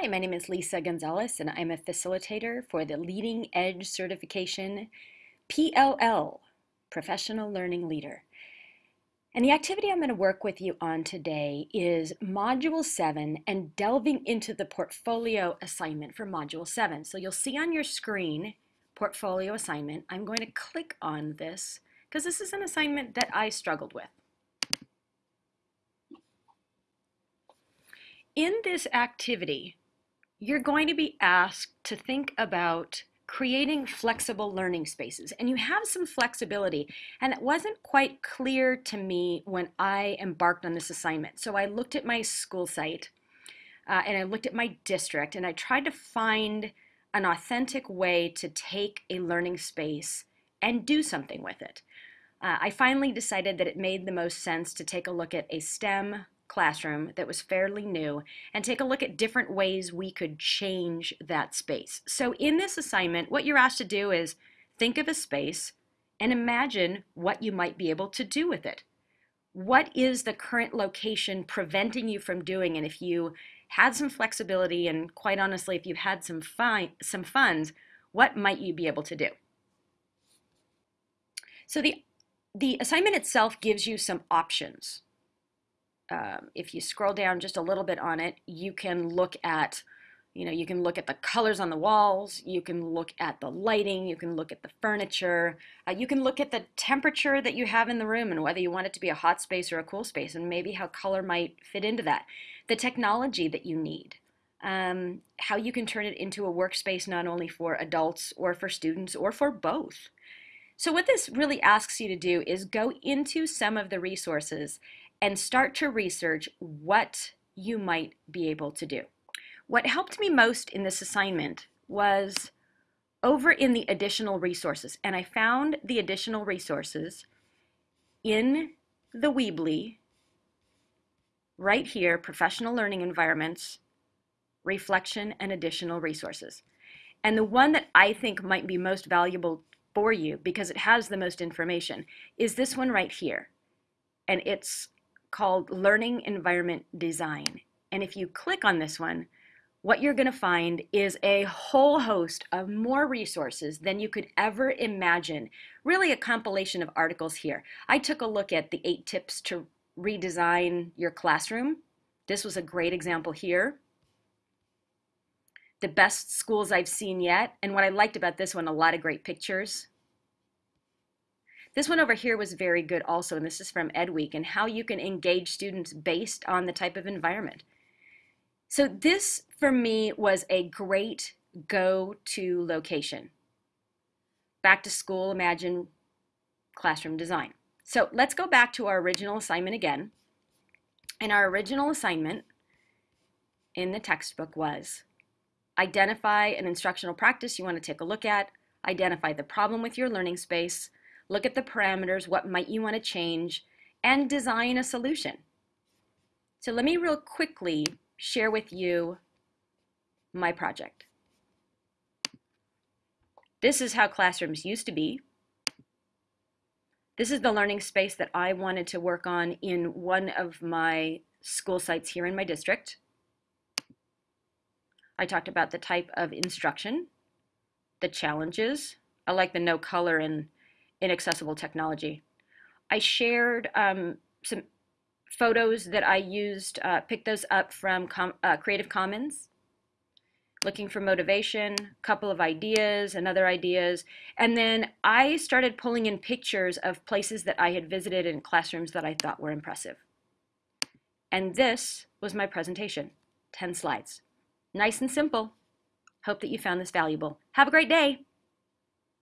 Hi, my name is Lisa Gonzalez, and I'm a facilitator for the Leading Edge Certification PLL, Professional Learning Leader. And the activity I'm going to work with you on today is Module 7 and delving into the portfolio assignment for Module 7. So you'll see on your screen, portfolio assignment. I'm going to click on this because this is an assignment that I struggled with. In this activity, you're going to be asked to think about creating flexible learning spaces and you have some flexibility and it wasn't quite clear to me when I embarked on this assignment. So I looked at my school site uh, and I looked at my district and I tried to find an authentic way to take a learning space and do something with it. Uh, I finally decided that it made the most sense to take a look at a STEM classroom that was fairly new and take a look at different ways we could change that space. So in this assignment, what you're asked to do is think of a space and imagine what you might be able to do with it. What is the current location preventing you from doing? And if you had some flexibility and quite honestly, if you had some, fun, some funds, what might you be able to do? So the, the assignment itself gives you some options um, if you scroll down just a little bit on it, you can look at, you know, you can look at the colors on the walls, you can look at the lighting, you can look at the furniture, uh, you can look at the temperature that you have in the room and whether you want it to be a hot space or a cool space and maybe how color might fit into that. The technology that you need, um, how you can turn it into a workspace not only for adults or for students or for both. So what this really asks you to do is go into some of the resources and start to research what you might be able to do. What helped me most in this assignment was over in the additional resources, and I found the additional resources in the Weebly, right here, Professional Learning Environments, Reflection, and Additional Resources. And the one that I think might be most valuable for you, because it has the most information, is this one right here. And it's called Learning Environment Design. And if you click on this one, what you're going to find is a whole host of more resources than you could ever imagine. Really a compilation of articles here. I took a look at the eight tips to redesign your classroom. This was a great example here. The best schools I've seen yet. And what I liked about this one, a lot of great pictures. This one over here was very good also, and this is from EdWeek, and how you can engage students based on the type of environment. So this, for me, was a great go-to location. Back to school, imagine classroom design. So let's go back to our original assignment again. And our original assignment in the textbook was identify an instructional practice you want to take a look at, identify the problem with your learning space, look at the parameters, what might you want to change, and design a solution. So let me real quickly share with you my project. This is how classrooms used to be. This is the learning space that I wanted to work on in one of my school sites here in my district. I talked about the type of instruction, the challenges. I like the no color and inaccessible technology. I shared um, some photos that I used, uh, picked those up from Com uh, Creative Commons, looking for motivation, a couple of ideas and other ideas. And then I started pulling in pictures of places that I had visited in classrooms that I thought were impressive. And this was my presentation, 10 slides. Nice and simple. Hope that you found this valuable. Have a great day.